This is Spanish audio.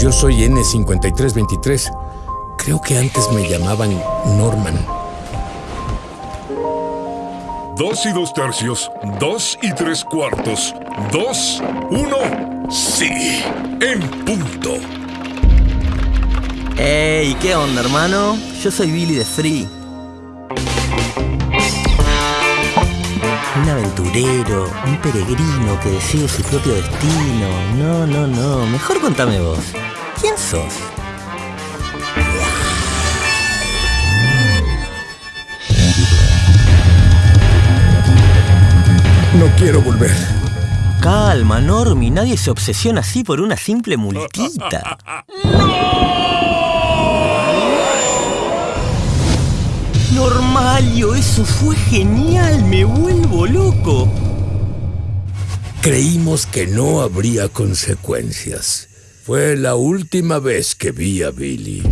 Yo soy N5323. Creo que antes me llamaban Norman. Dos y dos tercios, dos y tres cuartos, dos, uno, sí, en punto. Hey, ¿qué onda, hermano? Yo soy Billy de Free. Aventurero, un peregrino que decide su propio destino. No, no, no. Mejor contame vos. ¿Quién sos? No quiero volver. Calma, Normi. Nadie se obsesiona así por una simple multita. Normalio, eso fue genial. Me vuelvo loco. Creímos que no habría consecuencias. Fue la última vez que vi a Billy.